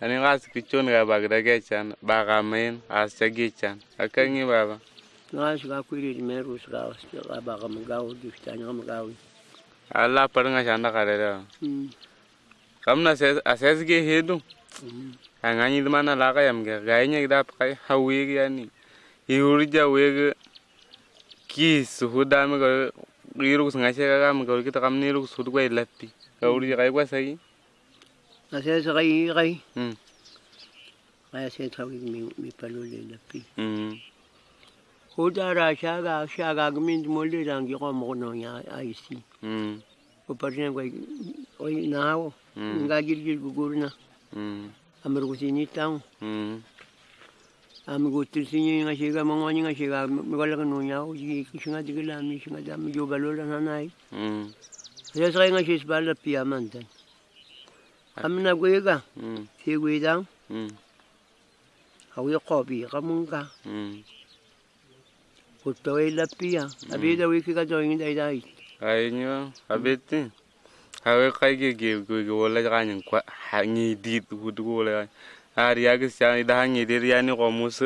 ani kas kichon ga bagda gechan ba ga main as cha gechan akangi baba. Ngas ga kwiri merus ga ga ba ga magaw di tanya ga magaw alla par nga chanda kare da kamna se ases ge hedu angani mana la ka yam ge ga nya da kai hawi ge yani iurja wege kis huda me ga iru nga che ga ga kita kam ni ru su ga ilappi ga urja ga kwa sai Nasesereirai. Mm. Raya trawig mi, mi palole na pi. Mm. Oda racha ga gmin molde rangi ko mo no ya aisi. Mm. Ko parne ko nao. Nga gil gil gugurna. Mm. Amar ko sinitang. Mm. Ami ko tilsinyo nga shiga mangwani nga shiga mikola ka nunya ko si kishinga digila mi shinga dami jo balola nanay. Mm. Raya sa nga shis bala. Amna go yega hmm. Hmm hawi ko bi ka mun ka hmm. Ko to e la pia abi da wi ki ka do yin dai dai. Ai nyo abeti hawe kai ge ge ge wala ga nyin kwa ha ni di du du wala har ya ge sa da hanyi de ya ni ko mus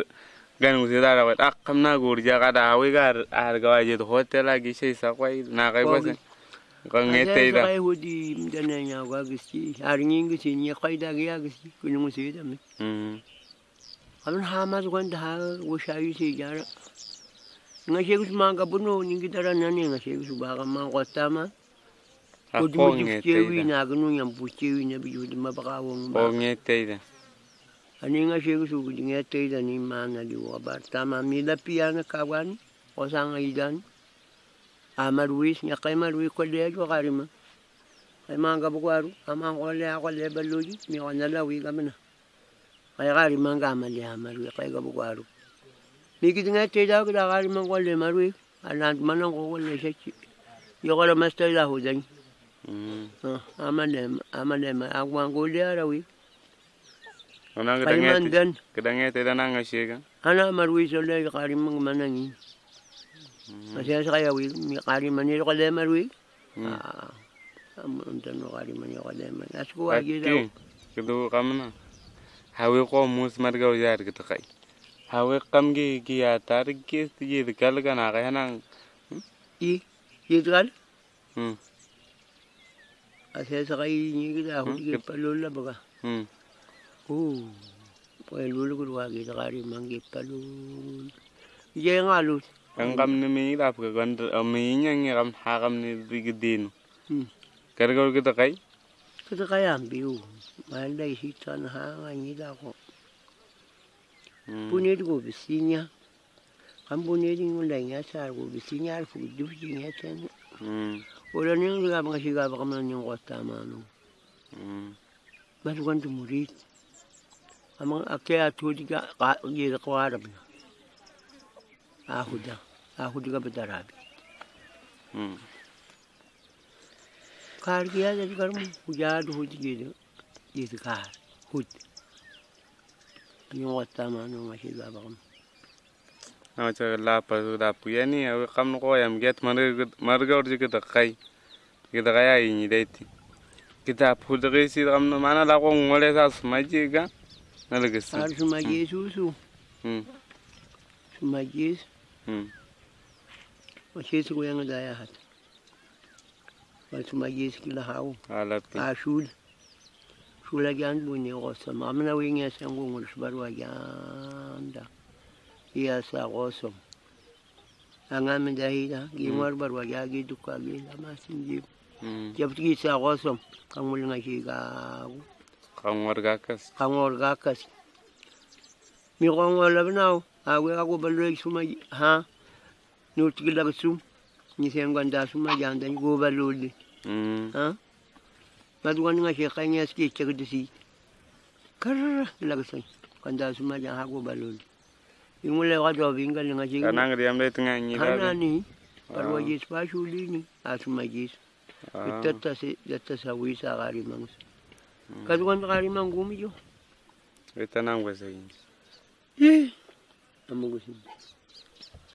gan mus da ra ak kam na gur ja ga da hawe ga har ga je to hotel a gi sai sa kwai na kai ba se ko ngete da kai hudi mdana nya ga gisti har nin gi sin ya kai da ga ya gisti kun mu sai da mi hmm abin ha ma zuwan da ha wo shayi sai jara nga shegu ma ga buno ni gi dara nan nga shegu ba ga ma ko ta ma di mu ngete chewi da na ga nu yam bu chewi na bi yudi ma ba wo ba ngete da ani nga shegu su gi nga te da ni ma na di ba ta ma mi la pia na ka wan amalwi nyakai malwi kwali yajo garima ai manga bugwaru ama wale wale baluji mi wana lawi gamna ai garima nga amali amalwi kai ga bugwaru mi gidinga te da ga garima wale malwi alant manan go wale shaki yogora master la hudan amane amane ma agwan go le arawi ana ga dange ga dange te da nan ga shega ana malwi so le garima manangi Masaya sa kaya wi mi kari manilo ka le mar wi hmm ah am tan no kari manilo ka le man as ko agi da Ati, kidu kamna. Hawe ko mus marga ujar gitu kai. Hawe kam gi gi ya tar gi gi de kal kana ka hanan. i yidgal Hmm. asaya sa kaya ni gida hu Hmm, di kip- palola baga Hmm. oh pwel lulu ko wa gi kari mangi palul ye ngalu Kan kam ni mi da ka kan mi nyang kam ha kam ni di din. Hmm. Kar ga gitu kai. kada kaya biu mal dai si tan ha nga ni da ko Hmm. punir go bisinya kan punir ni ngai nya sa go bisinya fu du nya chen Hmm. Ora ni nga mga siga ba kama yung kota mano. Hmm. Baru kan tumurit. Amang ake atu di ka ka arab na. आहुदा आहुद का बेचारा भी कार किया जब कर उजाड हो गए जिस कार खुद यूँ आता मानो मशीद बाबा हम अच्छा अल्लाह पसंद आपको ये नहीं है कम को हम गया मर मर और जिके दकाई जिके दकाया ही नहीं देती किताब फूल गई सी हम माना लागो उंगले सा समझिएगा ना लगे सर समझिए सूसू हम्म ngole sa smaji ga. Na le gisi. Ar sumaji susu. Hmm. Sumaji. Hmm. Masih su yang ada ya hat. Wal sumaji kila hau. Alat ki. ashul shula gyan bunye gosom amna winge sangu ngul shbarwa gyanda iya sa gosom anga min dahida gi ngwar barwa ya gi dukka gi lama aweka kubalula suma ha notikila kusum nisengwa ndasuma janda nikubalule ha matuka ninga shekanya ski chakitisi karara lakasai kandasuma janda ha kubalule ingule watu wavinga ninga shekanya kanangri amle tinga nyira kanani parwa jesu pashulini asuma jesu itata se yatta sawisa gari mangus katukan gari mangumijo Eta nangu ez egin. Eh, Mungu himba